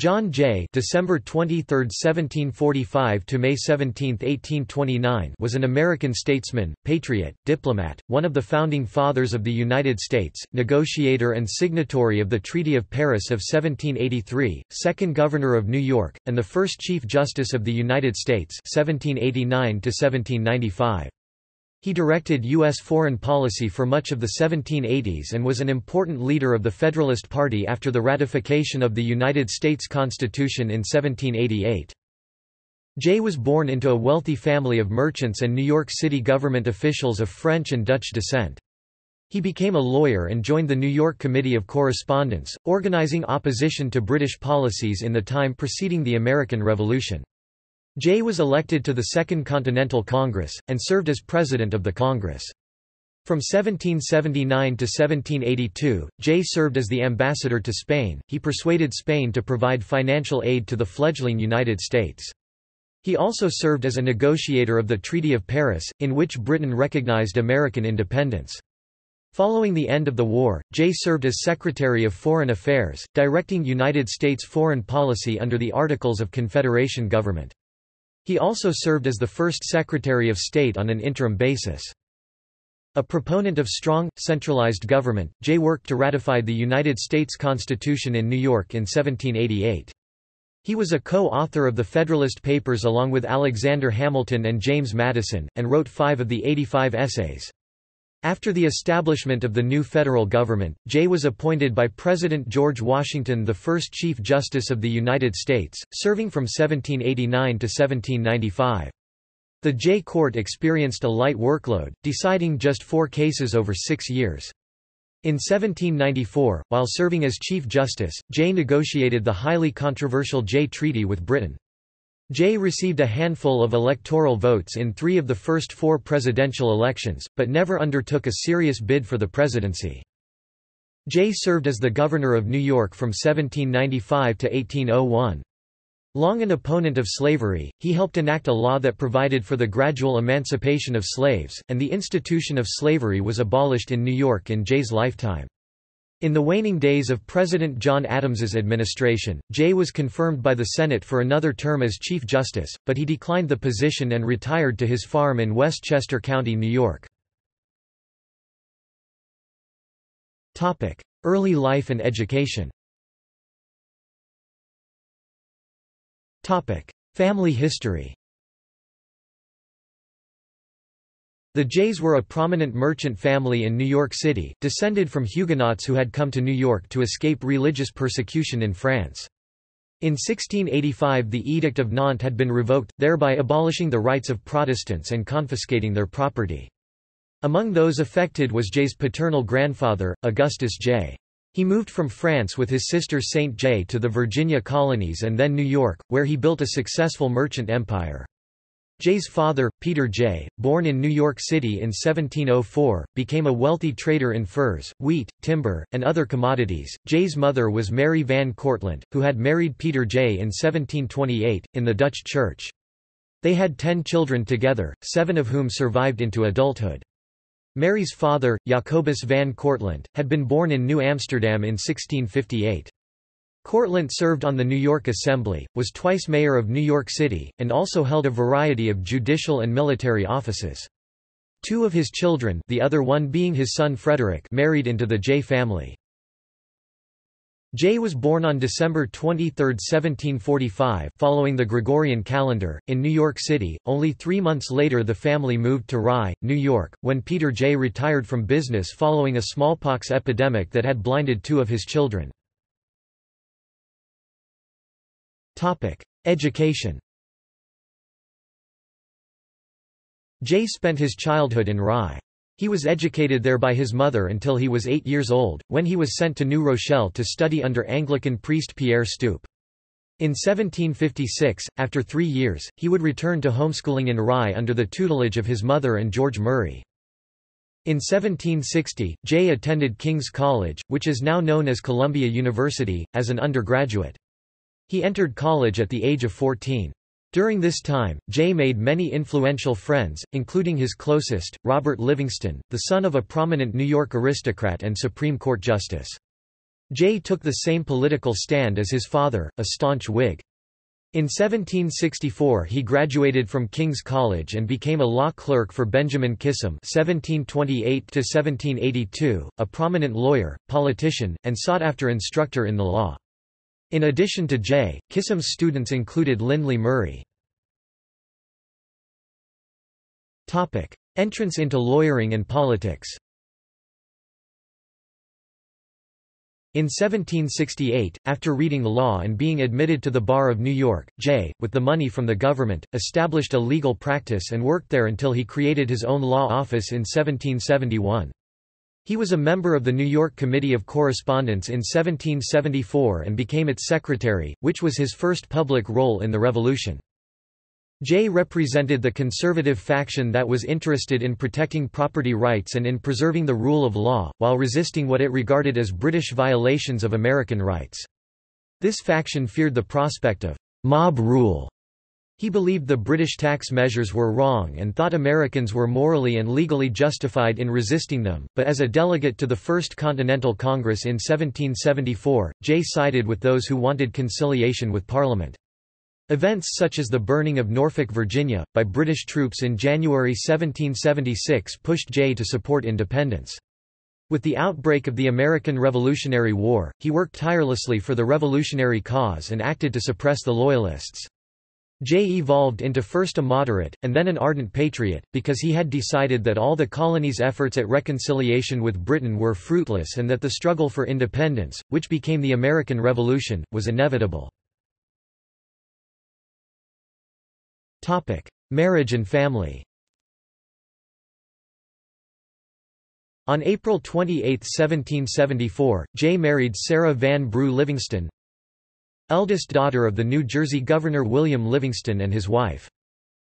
John Jay December 23, 1745 to May 17, 1829 was an American statesman, patriot, diplomat, one of the founding fathers of the United States, negotiator and signatory of the Treaty of Paris of 1783, second governor of New York, and the first Chief Justice of the United States 1789 to 1795. He directed U.S. foreign policy for much of the 1780s and was an important leader of the Federalist Party after the ratification of the United States Constitution in 1788. Jay was born into a wealthy family of merchants and New York City government officials of French and Dutch descent. He became a lawyer and joined the New York Committee of Correspondence, organizing opposition to British policies in the time preceding the American Revolution. Jay was elected to the Second Continental Congress, and served as president of the Congress. From 1779 to 1782, Jay served as the ambassador to Spain. He persuaded Spain to provide financial aid to the fledgling United States. He also served as a negotiator of the Treaty of Paris, in which Britain recognized American independence. Following the end of the war, Jay served as Secretary of Foreign Affairs, directing United States foreign policy under the Articles of Confederation government. He also served as the first Secretary of State on an interim basis. A proponent of strong, centralized government, Jay worked to ratify the United States Constitution in New York in 1788. He was a co-author of the Federalist Papers along with Alexander Hamilton and James Madison, and wrote five of the 85 essays. After the establishment of the new federal government, Jay was appointed by President George Washington the first Chief Justice of the United States, serving from 1789 to 1795. The Jay Court experienced a light workload, deciding just four cases over six years. In 1794, while serving as Chief Justice, Jay negotiated the highly controversial Jay Treaty with Britain. Jay received a handful of electoral votes in three of the first four presidential elections, but never undertook a serious bid for the presidency. Jay served as the governor of New York from 1795 to 1801. Long an opponent of slavery, he helped enact a law that provided for the gradual emancipation of slaves, and the institution of slavery was abolished in New York in Jay's lifetime. In the waning days of President John Adams's administration, Jay was confirmed by the Senate for another term as Chief Justice, but he declined the position and retired to his farm in Westchester County, New York. Early life and education Family history The Jays were a prominent merchant family in New York City, descended from Huguenots who had come to New York to escape religious persecution in France. In 1685 the Edict of Nantes had been revoked, thereby abolishing the rights of Protestants and confiscating their property. Among those affected was Jay's paternal grandfather, Augustus Jay. He moved from France with his sister Saint Jay to the Virginia colonies and then New York, where he built a successful merchant empire. Jay's father, Peter Jay, born in New York City in 1704, became a wealthy trader in furs, wheat, timber, and other commodities. Jay's mother was Mary Van Cortlandt, who had married Peter Jay in 1728, in the Dutch Church. They had ten children together, seven of whom survived into adulthood. Mary's father, Jacobus van Cortlandt, had been born in New Amsterdam in 1658. Cortlandt served on the New York Assembly, was twice mayor of New York City, and also held a variety of judicial and military offices. Two of his children the other one being his son Frederick married into the Jay family. Jay was born on December 23, 1745 following the Gregorian calendar, in New York City. Only three months later the family moved to Rye, New York, when Peter Jay retired from business following a smallpox epidemic that had blinded two of his children. Education Jay spent his childhood in Rye. He was educated there by his mother until he was eight years old, when he was sent to New Rochelle to study under Anglican priest Pierre Stoupe. In 1756, after three years, he would return to homeschooling in Rye under the tutelage of his mother and George Murray. In 1760, Jay attended King's College, which is now known as Columbia University, as an undergraduate. He entered college at the age of 14. During this time, Jay made many influential friends, including his closest, Robert Livingston, the son of a prominent New York aristocrat and Supreme Court justice. Jay took the same political stand as his father, a staunch Whig. In 1764 he graduated from King's College and became a law clerk for Benjamin Kissam (1728–1782), a prominent lawyer, politician, and sought-after instructor in the law. In addition to Jay, Kissam's students included Lindley Murray. Topic: Entrance into lawyering and politics. In 1768, after reading law and being admitted to the Bar of New York, Jay, with the money from the government, established a legal practice and worked there until he created his own law office in 1771. He was a member of the New York Committee of Correspondence in 1774 and became its secretary, which was his first public role in the Revolution. Jay represented the conservative faction that was interested in protecting property rights and in preserving the rule of law, while resisting what it regarded as British violations of American rights. This faction feared the prospect of mob rule. He believed the British tax measures were wrong and thought Americans were morally and legally justified in resisting them, but as a delegate to the First Continental Congress in 1774, Jay sided with those who wanted conciliation with Parliament. Events such as the burning of Norfolk, Virginia, by British troops in January 1776 pushed Jay to support independence. With the outbreak of the American Revolutionary War, he worked tirelessly for the revolutionary cause and acted to suppress the Loyalists. Jay evolved into first a moderate, and then an ardent patriot, because he had decided that all the colony's efforts at reconciliation with Britain were fruitless and that the struggle for independence, which became the American Revolution, was inevitable. Marriage and family. On April 28, 1774, Jay married Sarah Van Brugh Livingston, eldest daughter of the New Jersey Governor William Livingston and his wife.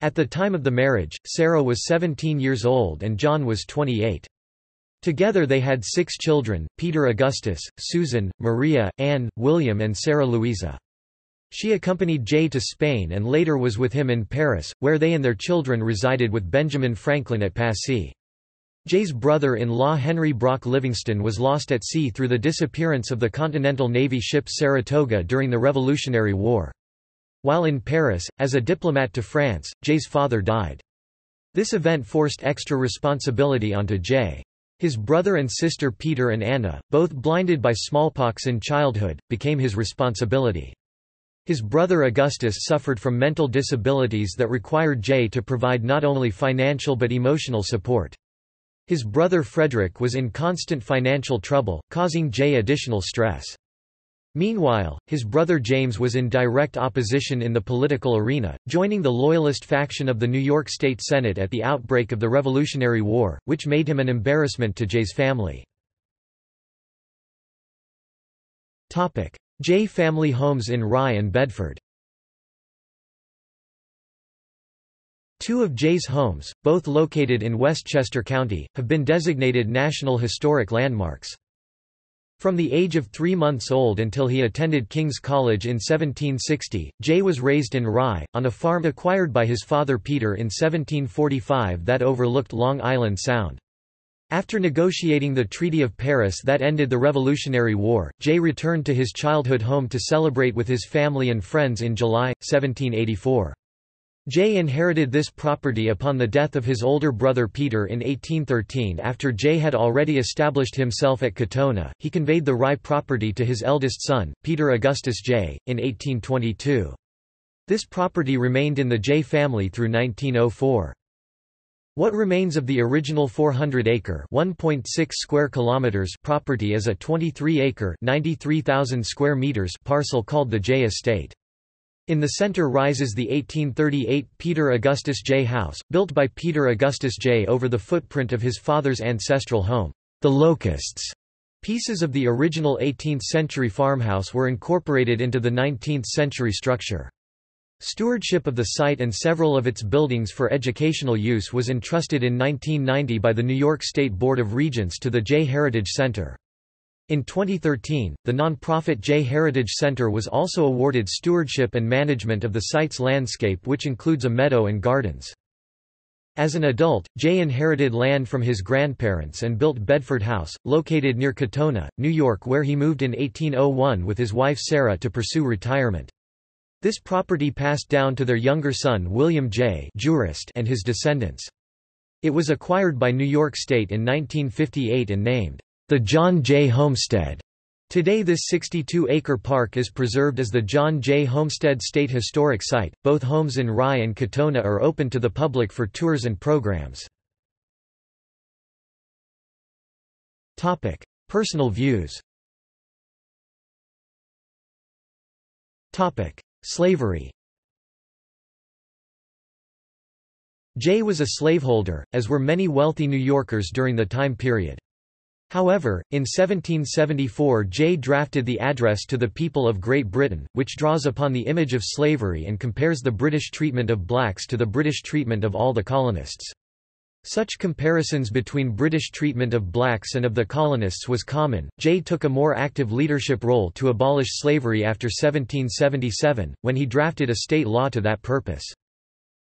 At the time of the marriage, Sarah was 17 years old and John was 28. Together they had six children, Peter Augustus, Susan, Maria, Anne, William and Sarah Louisa. She accompanied Jay to Spain and later was with him in Paris, where they and their children resided with Benjamin Franklin at Passy. Jay's brother-in-law Henry Brock Livingston was lost at sea through the disappearance of the Continental Navy ship Saratoga during the Revolutionary War. While in Paris, as a diplomat to France, Jay's father died. This event forced extra responsibility onto Jay. His brother and sister Peter and Anna, both blinded by smallpox in childhood, became his responsibility. His brother Augustus suffered from mental disabilities that required Jay to provide not only financial but emotional support. His brother Frederick was in constant financial trouble, causing Jay additional stress. Meanwhile, his brother James was in direct opposition in the political arena, joining the Loyalist faction of the New York State Senate at the outbreak of the Revolutionary War, which made him an embarrassment to Jay's family. Jay family homes in Rye and Bedford. Two of Jay's homes, both located in Westchester County, have been designated National Historic Landmarks. From the age of three months old until he attended King's College in 1760, Jay was raised in Rye, on a farm acquired by his father Peter in 1745 that overlooked Long Island Sound. After negotiating the Treaty of Paris that ended the Revolutionary War, Jay returned to his childhood home to celebrate with his family and friends in July, 1784. Jay inherited this property upon the death of his older brother Peter in 1813 after Jay had already established himself at Katonah, he conveyed the Rye property to his eldest son, Peter Augustus Jay, in 1822. This property remained in the Jay family through 1904. What remains of the original 400-acre (1.6 square kilometers) property is a 23-acre (93,000 square meters) parcel called the Jay Estate. In the center rises the 1838 Peter Augustus Jay House, built by Peter Augustus Jay over the footprint of his father's ancestral home, the Locusts. Pieces of the original 18th-century farmhouse were incorporated into the 19th-century structure. Stewardship of the site and several of its buildings for educational use was entrusted in 1990 by the New York State Board of Regents to the Jay Heritage Center. In 2013, the nonprofit Jay Heritage Center was also awarded stewardship and management of the site's landscape which includes a meadow and gardens. As an adult, Jay inherited land from his grandparents and built Bedford House, located near Katonah, New York where he moved in 1801 with his wife Sarah to pursue retirement. This property passed down to their younger son William Jay jurist and his descendants. It was acquired by New York State in 1958 and named, the John Jay Homestead. Today this 62-acre park is preserved as the John Jay Homestead State Historic Site. Both homes in Rye and Katonah are open to the public for tours and programs. Topic: Personal views. Topic: Slavery. Jay was a slaveholder, as were many wealthy New Yorkers during the time period. However, in 1774 Jay drafted the Address to the People of Great Britain, which draws upon the image of slavery and compares the British treatment of blacks to the British treatment of all the colonists. Such comparisons between British treatment of blacks and of the colonists was common. Jay took a more active leadership role to abolish slavery after 1777, when he drafted a state law to that purpose.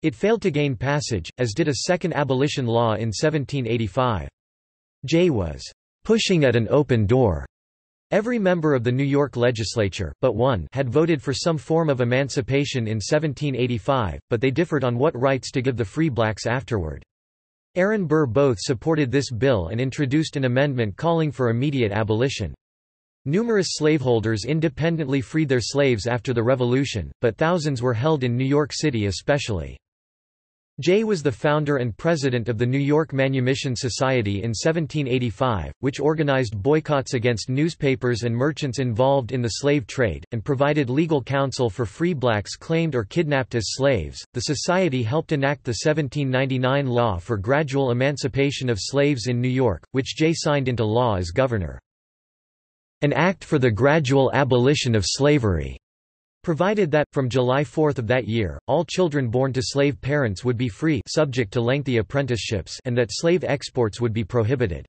It failed to gain passage, as did a second abolition law in 1785. Jay was pushing at an open door. Every member of the New York legislature, but one, had voted for some form of emancipation in 1785, but they differed on what rights to give the free blacks afterward. Aaron Burr both supported this bill and introduced an amendment calling for immediate abolition. Numerous slaveholders independently freed their slaves after the Revolution, but thousands were held in New York City especially. Jay was the founder and president of the New York Manumission Society in 1785, which organized boycotts against newspapers and merchants involved in the slave trade, and provided legal counsel for free blacks claimed or kidnapped as slaves. The society helped enact the 1799 law for gradual emancipation of slaves in New York, which Jay signed into law as governor. An Act for the Gradual Abolition of Slavery provided that, from July 4 of that year, all children born to slave parents would be free subject to lengthy apprenticeships and that slave exports would be prohibited.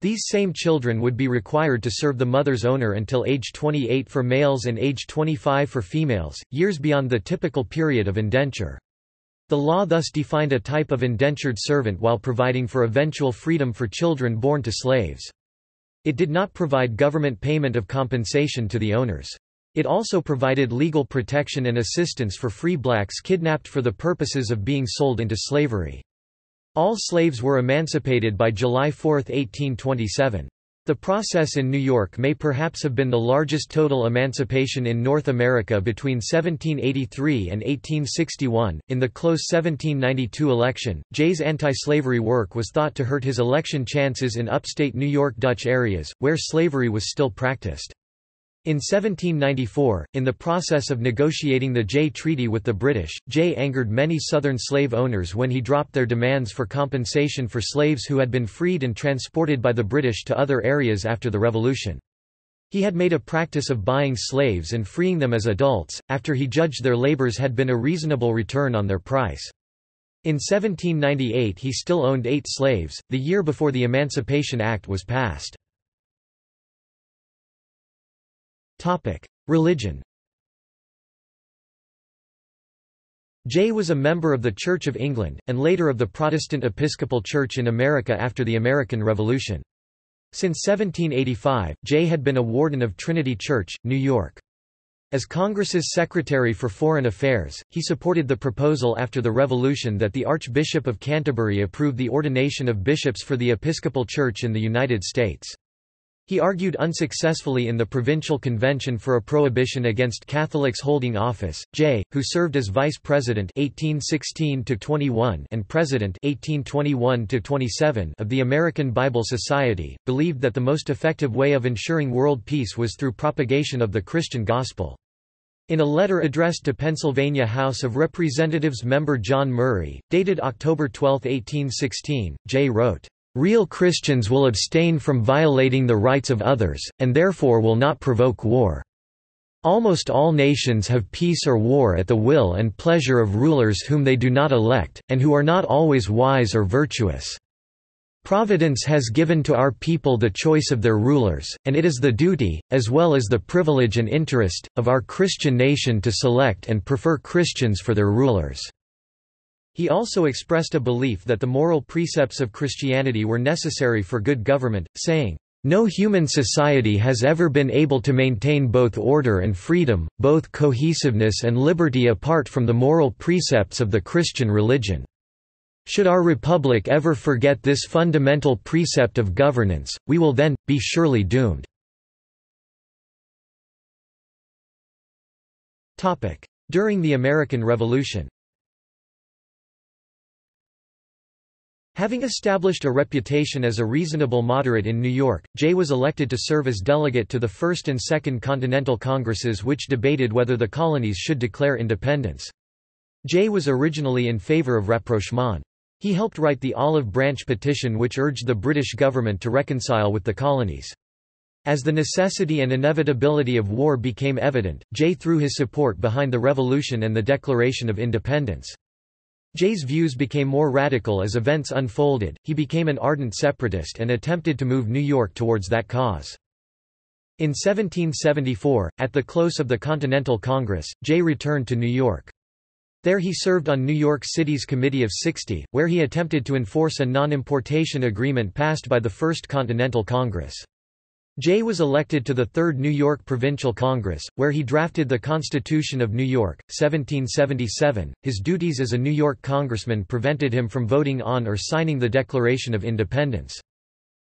These same children would be required to serve the mother's owner until age 28 for males and age 25 for females, years beyond the typical period of indenture. The law thus defined a type of indentured servant while providing for eventual freedom for children born to slaves. It did not provide government payment of compensation to the owners. It also provided legal protection and assistance for free blacks kidnapped for the purposes of being sold into slavery. All slaves were emancipated by July 4, 1827. The process in New York may perhaps have been the largest total emancipation in North America between 1783 and 1861. In the close 1792 election, Jay's anti-slavery work was thought to hurt his election chances in upstate New York Dutch areas, where slavery was still practiced. In 1794, in the process of negotiating the Jay Treaty with the British, Jay angered many Southern slave owners when he dropped their demands for compensation for slaves who had been freed and transported by the British to other areas after the Revolution. He had made a practice of buying slaves and freeing them as adults, after he judged their labors had been a reasonable return on their price. In 1798 he still owned eight slaves, the year before the Emancipation Act was passed. Topic: Religion. Jay was a member of the Church of England, and later of the Protestant Episcopal Church in America after the American Revolution. Since 1785, Jay had been a warden of Trinity Church, New York. As Congress's Secretary for Foreign Affairs, he supported the proposal after the Revolution that the Archbishop of Canterbury approve the ordination of bishops for the Episcopal Church in the United States. He argued unsuccessfully in the Provincial Convention for a prohibition against Catholics holding office. Jay, who served as vice president (1816–21) and president (1821–27) of the American Bible Society, believed that the most effective way of ensuring world peace was through propagation of the Christian gospel. In a letter addressed to Pennsylvania House of Representatives member John Murray, dated October 12, 1816, Jay wrote, Real Christians will abstain from violating the rights of others, and therefore will not provoke war. Almost all nations have peace or war at the will and pleasure of rulers whom they do not elect, and who are not always wise or virtuous. Providence has given to our people the choice of their rulers, and it is the duty, as well as the privilege and interest, of our Christian nation to select and prefer Christians for their rulers. He also expressed a belief that the moral precepts of Christianity were necessary for good government, saying, no human society has ever been able to maintain both order and freedom, both cohesiveness and liberty apart from the moral precepts of the Christian religion. Should our republic ever forget this fundamental precept of governance, we will then, be surely doomed. During the American Revolution Having established a reputation as a reasonable moderate in New York, Jay was elected to serve as delegate to the First and Second Continental Congresses which debated whether the colonies should declare independence. Jay was originally in favor of rapprochement. He helped write the Olive Branch Petition which urged the British government to reconcile with the colonies. As the necessity and inevitability of war became evident, Jay threw his support behind the revolution and the Declaration of Independence. Jay's views became more radical as events unfolded, he became an ardent separatist and attempted to move New York towards that cause. In 1774, at the close of the Continental Congress, Jay returned to New York. There he served on New York City's Committee of Sixty, where he attempted to enforce a non-importation agreement passed by the First Continental Congress. Jay was elected to the Third New York Provincial Congress, where he drafted the Constitution of New York, 1777. His duties as a New York congressman prevented him from voting on or signing the Declaration of Independence.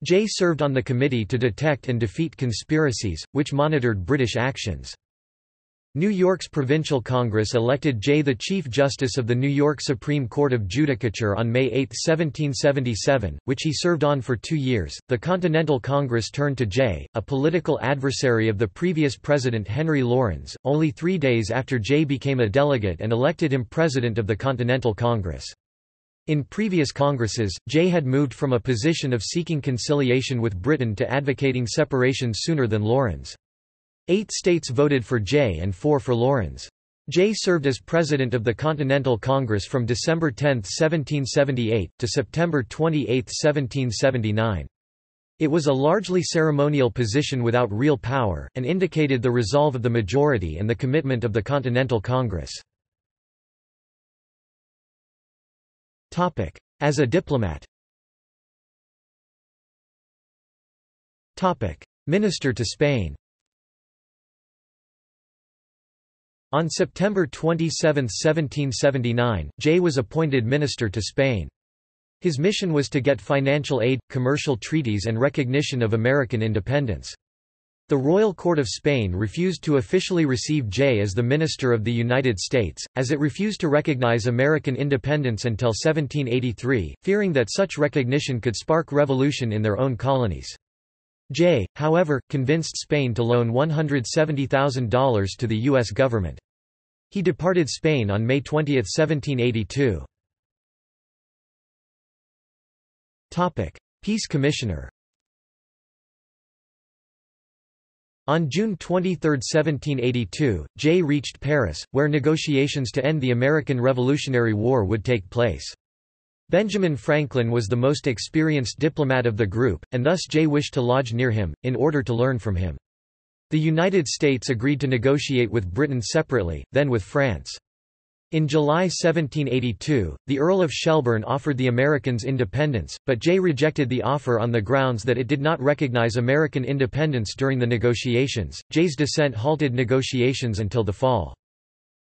Jay served on the committee to detect and defeat conspiracies, which monitored British actions. New York's Provincial Congress elected Jay the Chief Justice of the New York Supreme Court of Judicature on May 8, 1777, which he served on for two years. The Continental Congress turned to Jay, a political adversary of the previous president Henry Laurens, only three days after Jay became a delegate and elected him president of the Continental Congress. In previous Congresses, Jay had moved from a position of seeking conciliation with Britain to advocating separation sooner than Laurens. Eight states voted for Jay and four for Laurens. Jay served as president of the Continental Congress from December 10, 1778, to September 28, 1779. It was a largely ceremonial position without real power, and indicated the resolve of the majority and the commitment of the Continental Congress. As a diplomat Minister to Spain On September 27, 1779, Jay was appointed minister to Spain. His mission was to get financial aid, commercial treaties and recognition of American independence. The Royal Court of Spain refused to officially receive Jay as the Minister of the United States, as it refused to recognize American independence until 1783, fearing that such recognition could spark revolution in their own colonies. Jay, however, convinced Spain to loan $170,000 to the U.S. government. He departed Spain on May 20, 1782. Peace Commissioner On June 23, 1782, Jay reached Paris, where negotiations to end the American Revolutionary War would take place. Benjamin Franklin was the most experienced diplomat of the group, and thus Jay wished to lodge near him, in order to learn from him. The United States agreed to negotiate with Britain separately, then with France. In July 1782, the Earl of Shelburne offered the Americans independence, but Jay rejected the offer on the grounds that it did not recognize American independence during the negotiations. Jay's dissent halted negotiations until the fall.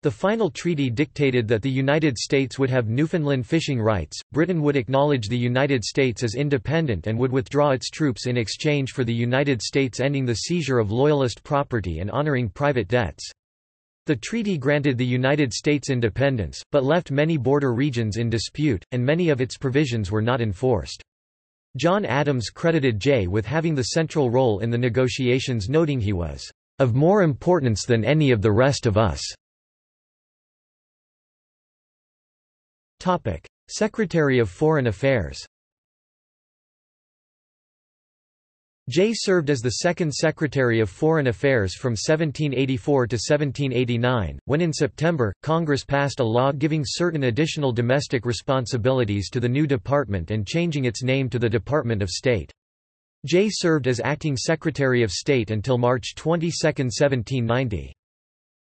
The final treaty dictated that the United States would have Newfoundland fishing rights, Britain would acknowledge the United States as independent and would withdraw its troops in exchange for the United States ending the seizure of Loyalist property and honoring private debts. The treaty granted the United States independence, but left many border regions in dispute, and many of its provisions were not enforced. John Adams credited Jay with having the central role in the negotiations noting he was, "...of more importance than any of the rest of us." Secretary of Foreign Affairs Jay served as the second Secretary of Foreign Affairs from 1784 to 1789, when in September, Congress passed a law giving certain additional domestic responsibilities to the new department and changing its name to the Department of State. Jay served as acting Secretary of State until March 22, 1790.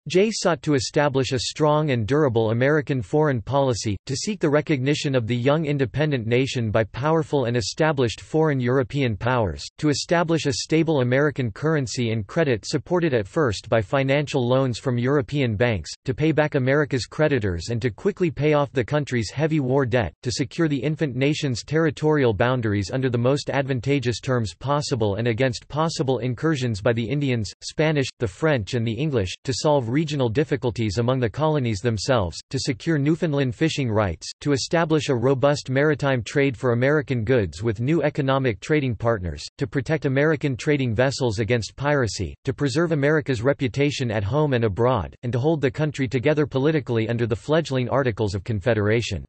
Jay sought to establish a strong and durable American foreign policy, to seek the recognition of the young independent nation by powerful and established foreign European powers, to establish a stable American currency and credit supported at first by financial loans from European banks, to pay back America's creditors and to quickly pay off the country's heavy war debt, to secure the infant nation's territorial boundaries under the most advantageous terms possible and against possible incursions by the Indians, Spanish, the French and the English, to solve regional difficulties among the colonies themselves, to secure Newfoundland fishing rights, to establish a robust maritime trade for American goods with new economic trading partners, to protect American trading vessels against piracy, to preserve America's reputation at home and abroad, and to hold the country together politically under the fledgling Articles of Confederation.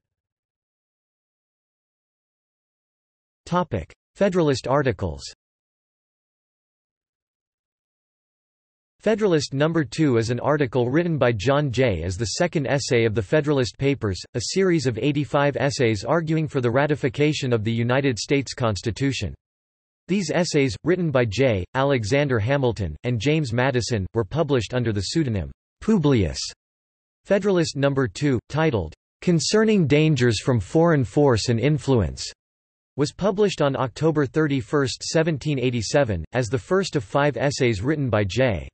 Federalist Articles Federalist No. 2 is an article written by John Jay as the second essay of the Federalist Papers, a series of 85 essays arguing for the ratification of the United States Constitution. These essays, written by Jay, Alexander Hamilton, and James Madison, were published under the pseudonym Publius. Federalist No. 2, titled, Concerning Dangers from Foreign Force and Influence, was published on October 31, 1787, as the first of five essays written by Jay.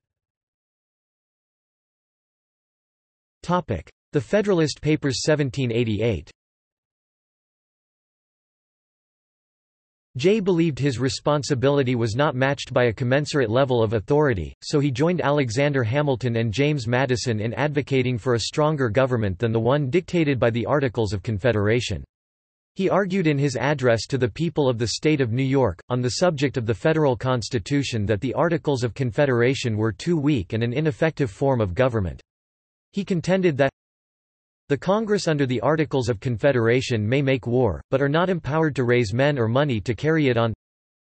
The Federalist Papers 1788 Jay believed his responsibility was not matched by a commensurate level of authority, so he joined Alexander Hamilton and James Madison in advocating for a stronger government than the one dictated by the Articles of Confederation. He argued in his address to the people of the state of New York, on the subject of the federal constitution that the Articles of Confederation were too weak and an ineffective form of government. He contended that the Congress under the Articles of Confederation may make war, but are not empowered to raise men or money to carry it on.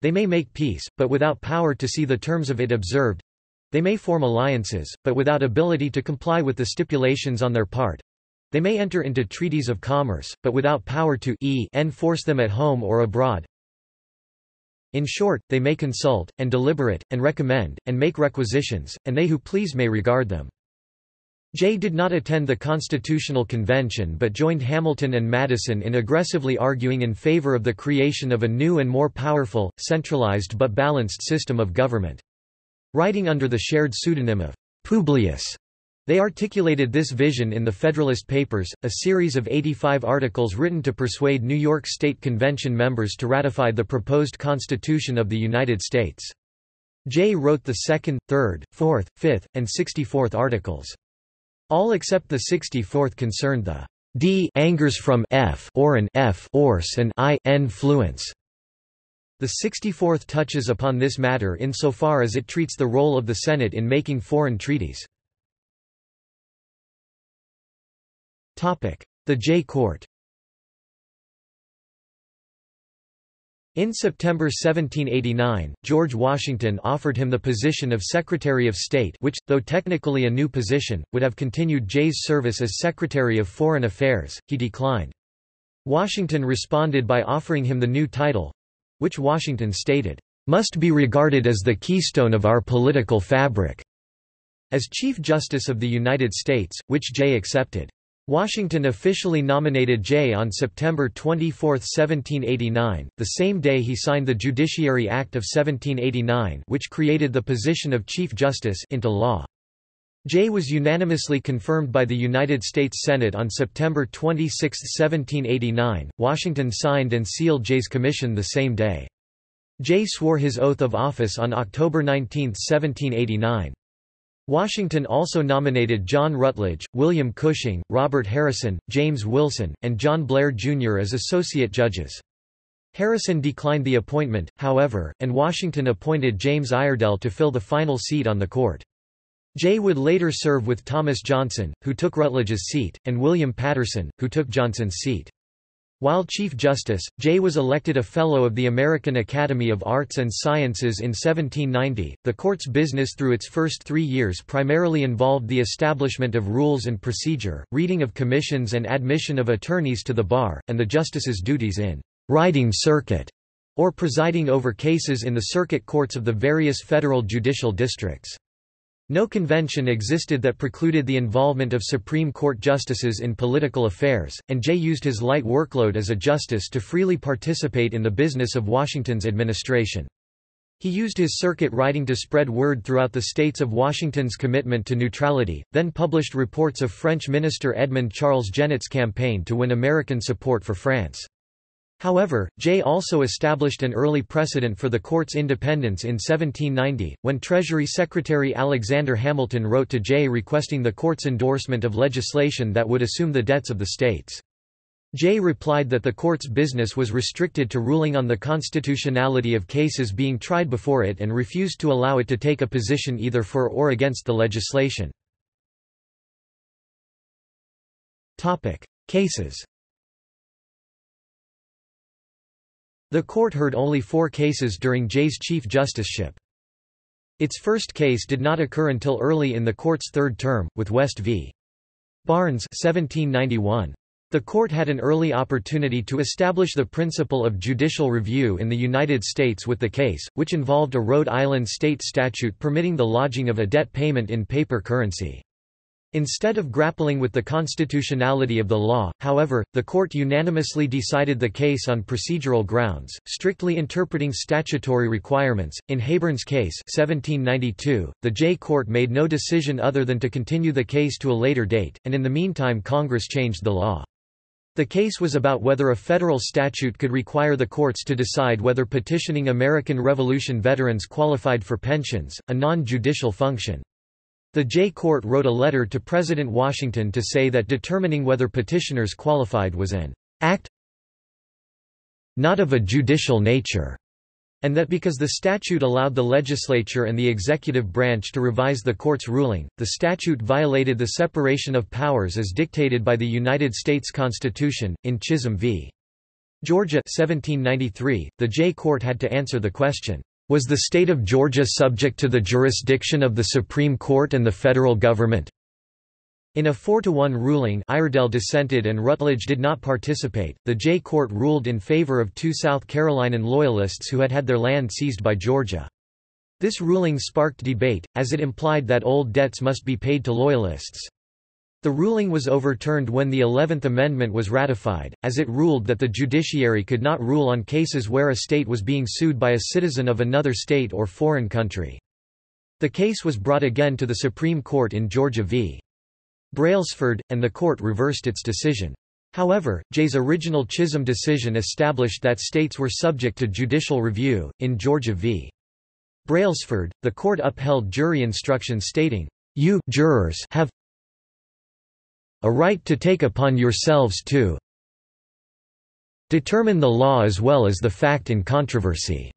They may make peace, but without power to see the terms of it observed. They may form alliances, but without ability to comply with the stipulations on their part. They may enter into treaties of commerce, but without power to e enforce them at home or abroad. In short, they may consult, and deliberate, and recommend, and make requisitions, and they who please may regard them. Jay did not attend the Constitutional Convention but joined Hamilton and Madison in aggressively arguing in favor of the creation of a new and more powerful, centralized but balanced system of government. Writing under the shared pseudonym of Publius, they articulated this vision in the Federalist Papers, a series of 85 articles written to persuade New York State Convention members to ratify the proposed Constitution of the United States. Jay wrote the 2nd, 3rd, 4th, 5th, and 64th articles. All except the 64th concerned the d angers from f or an f ors and i n fluence. The 64th touches upon this matter insofar as it treats the role of the Senate in making foreign treaties. The Jay Court In September 1789, George Washington offered him the position of Secretary of State which, though technically a new position, would have continued Jay's service as Secretary of Foreign Affairs, he declined. Washington responded by offering him the new title—which Washington stated, "...must be regarded as the keystone of our political fabric," as Chief Justice of the United States, which Jay accepted. Washington officially nominated Jay on September 24, 1789, the same day he signed the Judiciary Act of 1789 which created the position of Chief Justice into law. Jay was unanimously confirmed by the United States Senate on September 26, 1789. Washington signed and sealed Jay's commission the same day. Jay swore his oath of office on October 19, 1789. Washington also nominated John Rutledge, William Cushing, Robert Harrison, James Wilson, and John Blair, Jr. as associate judges. Harrison declined the appointment, however, and Washington appointed James Iredell to fill the final seat on the court. Jay would later serve with Thomas Johnson, who took Rutledge's seat, and William Paterson, who took Johnson's seat. While Chief Justice, Jay was elected a Fellow of the American Academy of Arts and Sciences in 1790. The court's business through its first three years primarily involved the establishment of rules and procedure, reading of commissions and admission of attorneys to the bar, and the justice's duties in riding circuit, or presiding over cases in the circuit courts of the various federal judicial districts. No convention existed that precluded the involvement of Supreme Court justices in political affairs, and Jay used his light workload as a justice to freely participate in the business of Washington's administration. He used his circuit riding to spread word throughout the states of Washington's commitment to neutrality, then published reports of French minister Edmond Charles Genêt's campaign to win American support for France. However, Jay also established an early precedent for the court's independence in 1790, when Treasury Secretary Alexander Hamilton wrote to Jay requesting the court's endorsement of legislation that would assume the debts of the states. Jay replied that the court's business was restricted to ruling on the constitutionality of cases being tried before it and refused to allow it to take a position either for or against the legislation. Cases The court heard only four cases during Jay's chief justiceship. Its first case did not occur until early in the court's third term, with West v. Barnes 1791. The court had an early opportunity to establish the principle of judicial review in the United States with the case, which involved a Rhode Island state statute permitting the lodging of a debt payment in paper currency. Instead of grappling with the constitutionality of the law, however, the court unanimously decided the case on procedural grounds, strictly interpreting statutory requirements. In Hayburn's case, 1792, the Jay court made no decision other than to continue the case to a later date, and in the meantime Congress changed the law. The case was about whether a federal statute could require the courts to decide whether petitioning American Revolution veterans qualified for pensions, a non-judicial function. The Jay Court wrote a letter to President Washington to say that determining whether petitioners qualified was an act not of a judicial nature, and that because the statute allowed the legislature and the executive branch to revise the court's ruling, the statute violated the separation of powers as dictated by the United States Constitution. In Chisholm v. Georgia 1793, the Jay Court had to answer the question, was the state of Georgia subject to the jurisdiction of the Supreme Court and the federal government? In a 4–1 ruling Iredell dissented and Rutledge did not participate, the Jay Court ruled in favor of two South Carolinian Loyalists who had had their land seized by Georgia. This ruling sparked debate, as it implied that old debts must be paid to Loyalists. The ruling was overturned when the Eleventh Amendment was ratified, as it ruled that the judiciary could not rule on cases where a state was being sued by a citizen of another state or foreign country. The case was brought again to the Supreme Court in Georgia v. Brailsford, and the court reversed its decision. However, Jay's original Chisholm decision established that states were subject to judicial review. In Georgia v. Brailsford, the court upheld jury instructions stating, You jurors have a right to take upon yourselves to determine the law as well as the fact in controversy."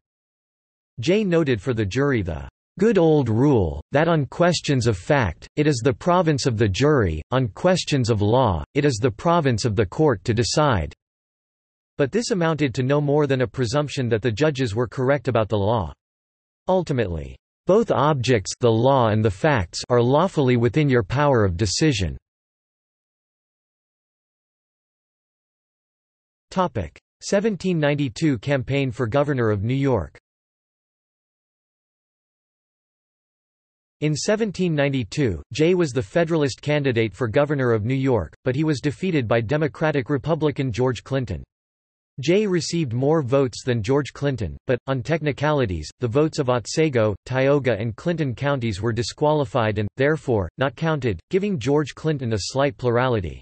Jay noted for the jury the good old rule, that on questions of fact, it is the province of the jury, on questions of law, it is the province of the court to decide." But this amounted to no more than a presumption that the judges were correct about the law. Ultimately, both objects the law and the facts are lawfully within your power of decision. 1792 campaign for governor of New York In 1792, Jay was the Federalist candidate for governor of New York, but he was defeated by Democratic-Republican George Clinton. Jay received more votes than George Clinton, but, on technicalities, the votes of Otsego, Tioga and Clinton counties were disqualified and, therefore, not counted, giving George Clinton a slight plurality.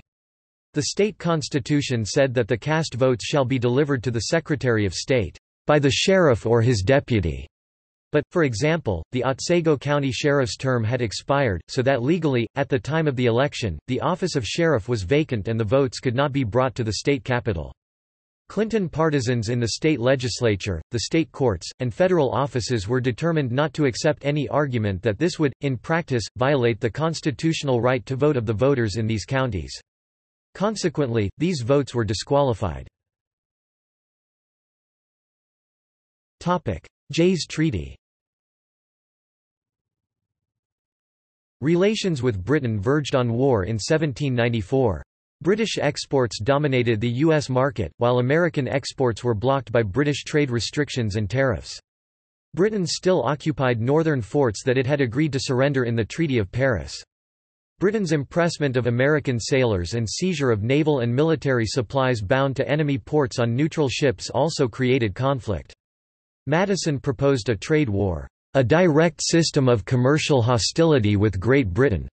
The state constitution said that the cast votes shall be delivered to the Secretary of State, by the sheriff or his deputy. But, for example, the Otsego County Sheriff's term had expired, so that legally, at the time of the election, the office of sheriff was vacant and the votes could not be brought to the state capital. Clinton partisans in the state legislature, the state courts, and federal offices were determined not to accept any argument that this would, in practice, violate the constitutional right to vote of the voters in these counties. Consequently, these votes were disqualified. Jay's Treaty Relations with Britain verged on war in 1794. British exports dominated the U.S. market, while American exports were blocked by British trade restrictions and tariffs. Britain still occupied northern forts that it had agreed to surrender in the Treaty of Paris. Britain's impressment of American sailors and seizure of naval and military supplies bound to enemy ports on neutral ships also created conflict. Madison proposed a trade war, a direct system of commercial hostility with Great Britain,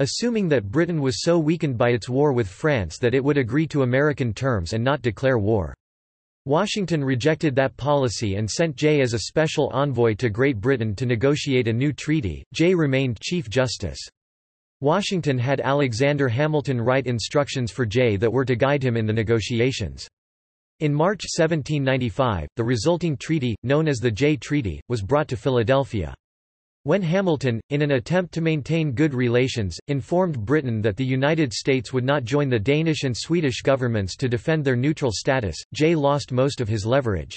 assuming that Britain was so weakened by its war with France that it would agree to American terms and not declare war. Washington rejected that policy and sent Jay as a special envoy to Great Britain to negotiate a new treaty. Jay remained Chief Justice. Washington had Alexander Hamilton write instructions for Jay that were to guide him in the negotiations. In March 1795, the resulting treaty, known as the Jay Treaty, was brought to Philadelphia. When Hamilton, in an attempt to maintain good relations, informed Britain that the United States would not join the Danish and Swedish governments to defend their neutral status, Jay lost most of his leverage.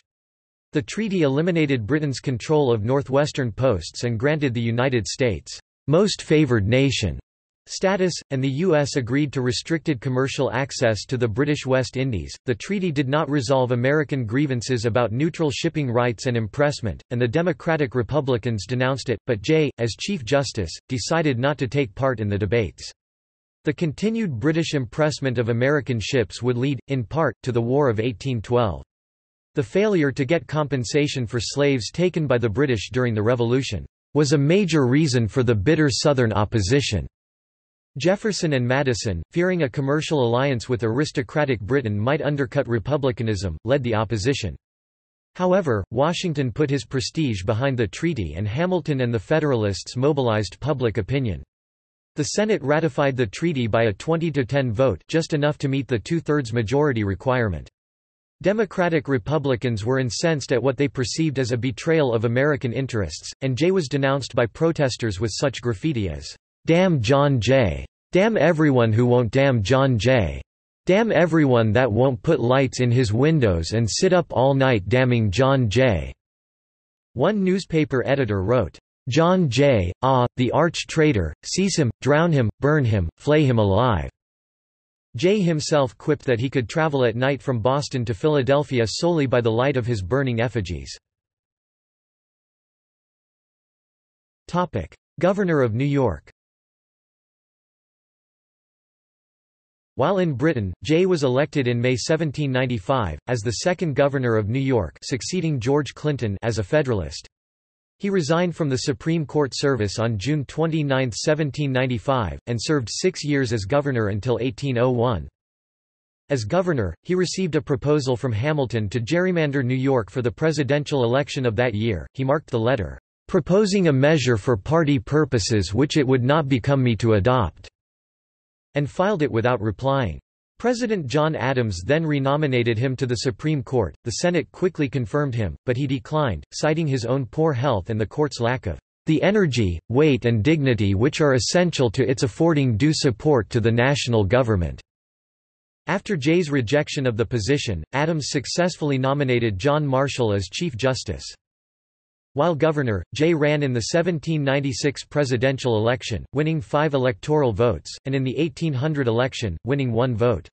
The treaty eliminated Britain's control of northwestern posts and granted the United States' most favored nation status, and the U.S. agreed to restricted commercial access to the British West Indies. The treaty did not resolve American grievances about neutral shipping rights and impressment, and the Democratic Republicans denounced it, but Jay, as Chief Justice, decided not to take part in the debates. The continued British impressment of American ships would lead, in part, to the War of 1812. The failure to get compensation for slaves taken by the British during the Revolution was a major reason for the bitter Southern opposition. Jefferson and Madison, fearing a commercial alliance with aristocratic Britain might undercut republicanism, led the opposition. However, Washington put his prestige behind the treaty and Hamilton and the Federalists mobilized public opinion. The Senate ratified the treaty by a 20–10 vote just enough to meet the two-thirds majority requirement. Democratic Republicans were incensed at what they perceived as a betrayal of American interests, and Jay was denounced by protesters with such graffiti as, Damn John Jay. Damn everyone who won't damn John Jay. Damn everyone that won't put lights in his windows and sit up all night damning John Jay." One newspaper editor wrote, "'John Jay, ah, the arch-traitor, seize him, drown him, burn him, flay him alive." Jay himself quipped that he could travel at night from Boston to Philadelphia solely by the light of his burning effigies. Governor of New York While in Britain, Jay was elected in May 1795, as the second governor of New York succeeding George Clinton as a Federalist. He resigned from the Supreme Court service on June 29, 1795, and served six years as governor until 1801. As governor, he received a proposal from Hamilton to gerrymander New York for the presidential election of that year. He marked the letter, proposing a measure for party purposes which it would not become me to adopt and filed it without replying. President John Adams then renominated him to the Supreme Court. The Senate quickly confirmed him, but he declined, citing his own poor health and the court's lack of the energy, weight and dignity which are essential to its affording due support to the national government." After Jay's rejection of the position, Adams successfully nominated John Marshall as Chief Justice. While governor, Jay ran in the 1796 presidential election, winning five electoral votes, and in the 1800 election, winning one vote.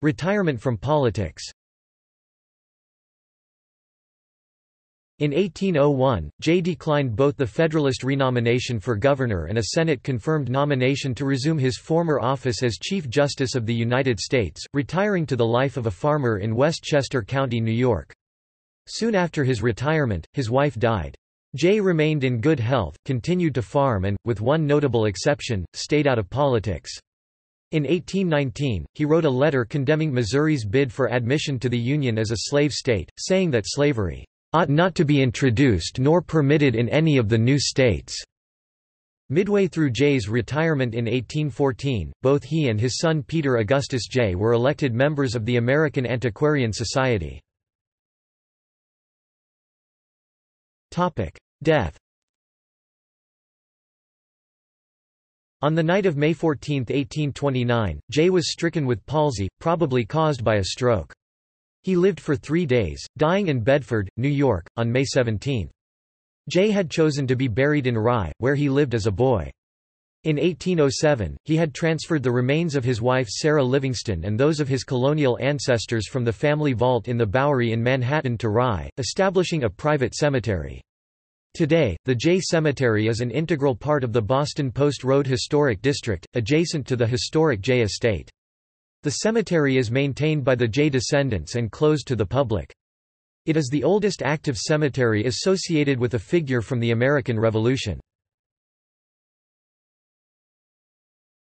Retirement from politics In 1801, Jay declined both the Federalist renomination for governor and a Senate-confirmed nomination to resume his former office as Chief Justice of the United States, retiring to the life of a farmer in Westchester County, New York. Soon after his retirement, his wife died. Jay remained in good health, continued to farm and, with one notable exception, stayed out of politics. In 1819, he wrote a letter condemning Missouri's bid for admission to the Union as a slave state, saying that slavery ought not to be introduced nor permitted in any of the new states." Midway through Jay's retirement in 1814, both he and his son Peter Augustus Jay were elected members of the American Antiquarian Society. Death On the night of May 14, 1829, Jay was stricken with palsy, probably caused by a stroke. He lived for three days, dying in Bedford, New York, on May 17. Jay had chosen to be buried in Rye, where he lived as a boy. In 1807, he had transferred the remains of his wife Sarah Livingston and those of his colonial ancestors from the family vault in the Bowery in Manhattan to Rye, establishing a private cemetery. Today, the Jay Cemetery is an integral part of the Boston Post Road Historic District, adjacent to the historic Jay Estate. The cemetery is maintained by the Jay descendants and closed to the public. It is the oldest active cemetery associated with a figure from the American Revolution.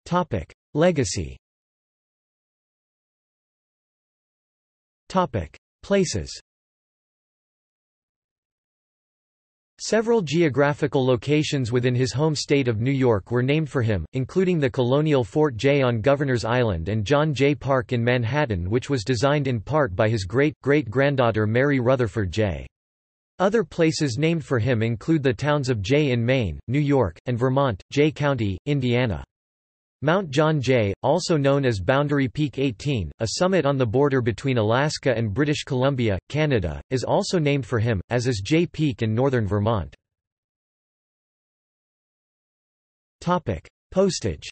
Topic: Legacy. Topic: Places. Several geographical locations within his home state of New York were named for him, including the colonial Fort Jay on Governor's Island and John Jay Park in Manhattan which was designed in part by his great-great-granddaughter Mary Rutherford Jay. Other places named for him include the towns of Jay in Maine, New York, and Vermont, Jay County, Indiana. Mount John Jay, also known as Boundary Peak 18, a summit on the border between Alaska and British Columbia, Canada, is also named for him, as is Jay Peak in northern Vermont. Postage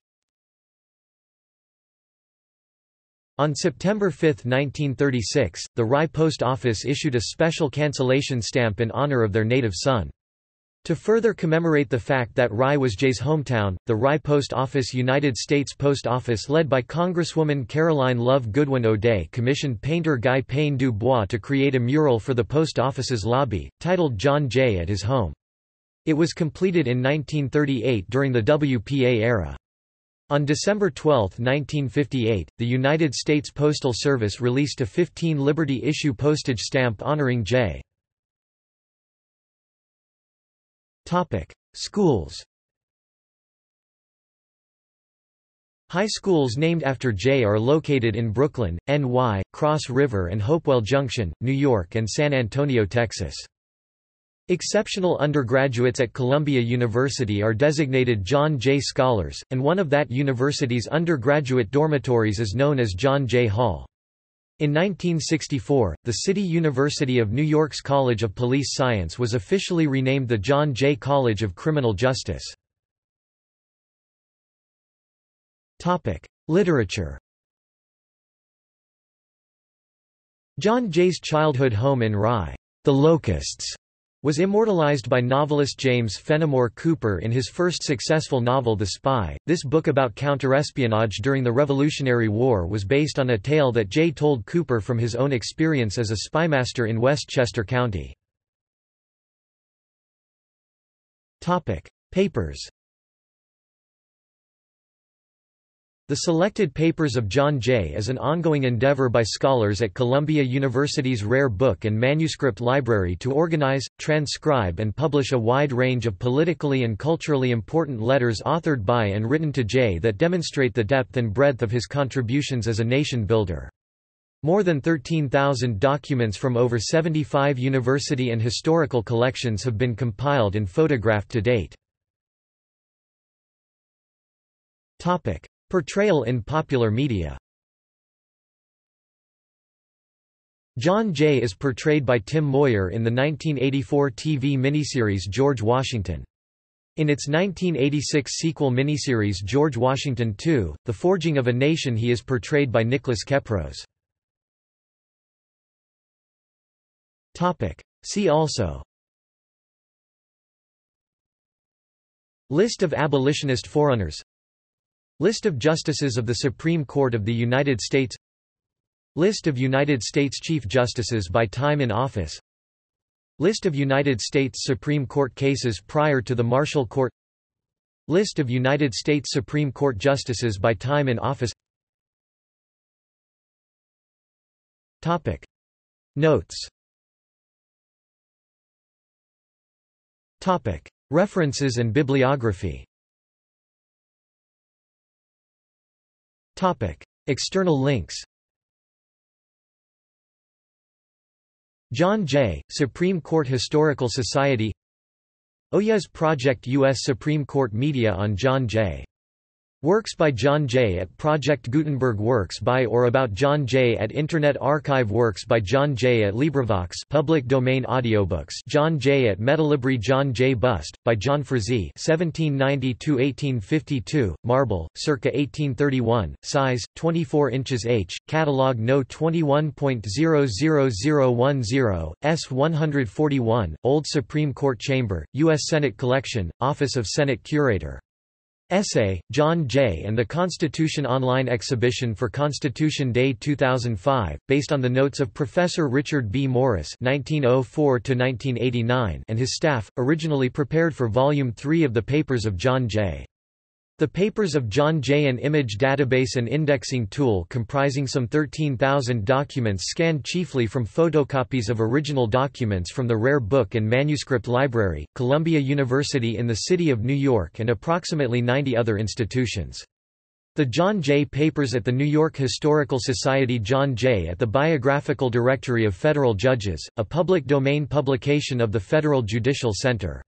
On September 5, 1936, the Rye Post Office issued a special cancellation stamp in honor of their native son. To further commemorate the fact that Rye was Jay's hometown, the Rye Post Office United States Post Office led by Congresswoman Caroline Love Goodwin O'Day commissioned painter Guy Pène du Bois to create a mural for the post office's lobby, titled John Jay at his home. It was completed in 1938 during the WPA era. On December 12, 1958, the United States Postal Service released a 15 Liberty issue postage stamp honoring Jay. Topic: Schools. High schools named after Jay are located in Brooklyn, NY, Cross River and Hopewell Junction, New York and San Antonio, Texas. Exceptional undergraduates at Columbia University are designated John Jay Scholars, and one of that university's undergraduate dormitories is known as John Jay Hall. In 1964, the City University of New York's College of Police Science was officially renamed the John Jay College of Criminal Justice. Literature John Jay's childhood home in Rye, The Locusts, was immortalized by novelist James Fenimore Cooper in his first successful novel The Spy. This book about counterespionage during the Revolutionary War was based on a tale that Jay told Cooper from his own experience as a spymaster in Westchester County. Topic: Papers The Selected Papers of John Jay is an ongoing endeavor by scholars at Columbia University's Rare Book and Manuscript Library to organize, transcribe and publish a wide range of politically and culturally important letters authored by and written to Jay that demonstrate the depth and breadth of his contributions as a nation builder. More than 13,000 documents from over 75 university and historical collections have been compiled and photographed to date. Portrayal in popular media John Jay is portrayed by Tim Moyer in the 1984 TV miniseries George Washington. In its 1986 sequel miniseries George Washington II, The Forging of a Nation he is portrayed by Nicholas Kepros. See also List of abolitionist forerunners List of Justices of the Supreme Court of the United States List of United States Chief Justices by time in office List of United States Supreme Court cases prior to the Marshall Court List of United States Supreme Court Justices by time in office Topic. Notes Topic. References and bibliography Topic. External links John Jay, Supreme Court Historical Society Oyez Project U.S. Supreme Court Media on John Jay Works by John Jay at Project Gutenberg Works by or about John Jay at Internet Archive Works by John Jay at LibriVox public domain audiobooks John Jay at Metalibri John Jay Bust, by John Frazee 1790–1852, marble, circa 1831, size, 24 inches h, catalogue No 21.00010, S141, Old Supreme Court Chamber, U.S. Senate Collection, Office of Senate Curator Essay, John Jay and the Constitution Online Exhibition for Constitution Day 2005, based on the notes of Professor Richard B. Morris (1904–1989) and his staff, originally prepared for Volume 3 of the Papers of John Jay. The papers of John Jay an image database and indexing tool comprising some 13,000 documents scanned chiefly from photocopies of original documents from the Rare Book and Manuscript Library, Columbia University in the City of New York and approximately 90 other institutions. The John Jay Papers at the New York Historical Society John Jay at the Biographical Directory of Federal Judges, a public domain publication of the Federal Judicial Center